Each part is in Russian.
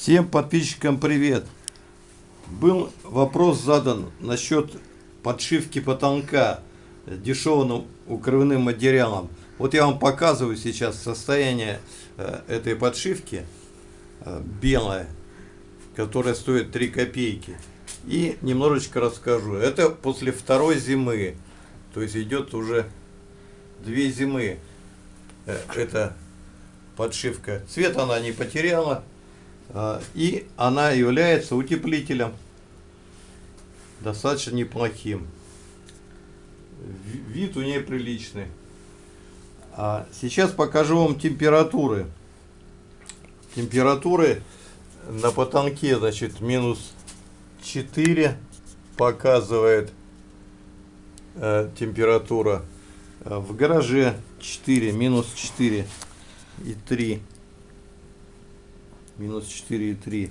Всем подписчикам привет! Был вопрос задан насчет подшивки потолка дешевым укрывным материалом. Вот я вам показываю сейчас состояние э, этой подшивки э, белая, которая стоит 3 копейки. И немножечко расскажу. Это после второй зимы. То есть идет уже две зимы. Э, эта подшивка. Цвет она не потеряла. А, и она является утеплителем достаточно неплохим. Вид у нее приличный. А сейчас покажу вам температуры. Температуры на потолке, значит, минус 4 показывает э, температура. А в гараже 4, минус 4 и 3 минус 4,3.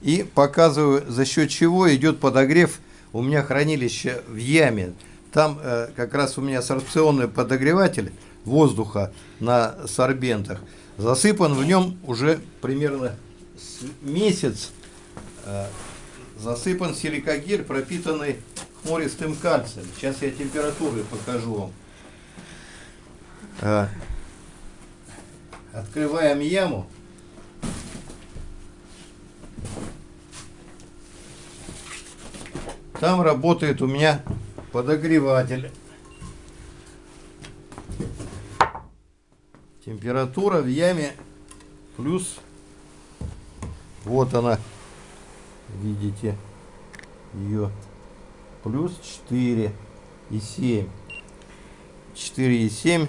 И показываю, за счет чего идет подогрев. У меня хранилище в яме. Там э, как раз у меня сорбционный подогреватель воздуха на сорбентах. Засыпан в нем уже примерно месяц. Э, засыпан силикагель, пропитанный хлористым кальцием. Сейчас я температуры покажу вам. Э, открываем яму. Там работает у меня подогреватель. Температура в яме плюс, вот она, видите, ее плюс 4 и 7. 4 и 7.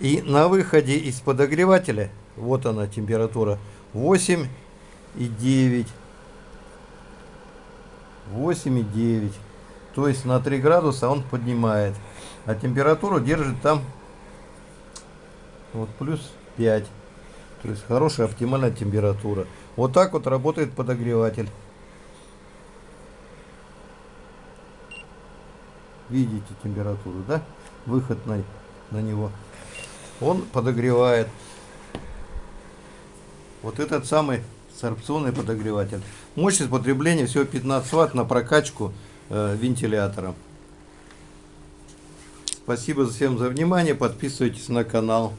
И на выходе из подогревателя, вот она температура, 8 и 9. 8,9. То есть на 3 градуса он поднимает. А температуру держит там вот плюс 5. То есть хорошая оптимальная температура. Вот так вот работает подогреватель. Видите температуру, да? Выход на, на него. Он подогревает. Вот этот самый сорбционный подогреватель. Мощность потребления всего 15 Вт на прокачку э, вентилятора. Спасибо всем за внимание. Подписывайтесь на канал.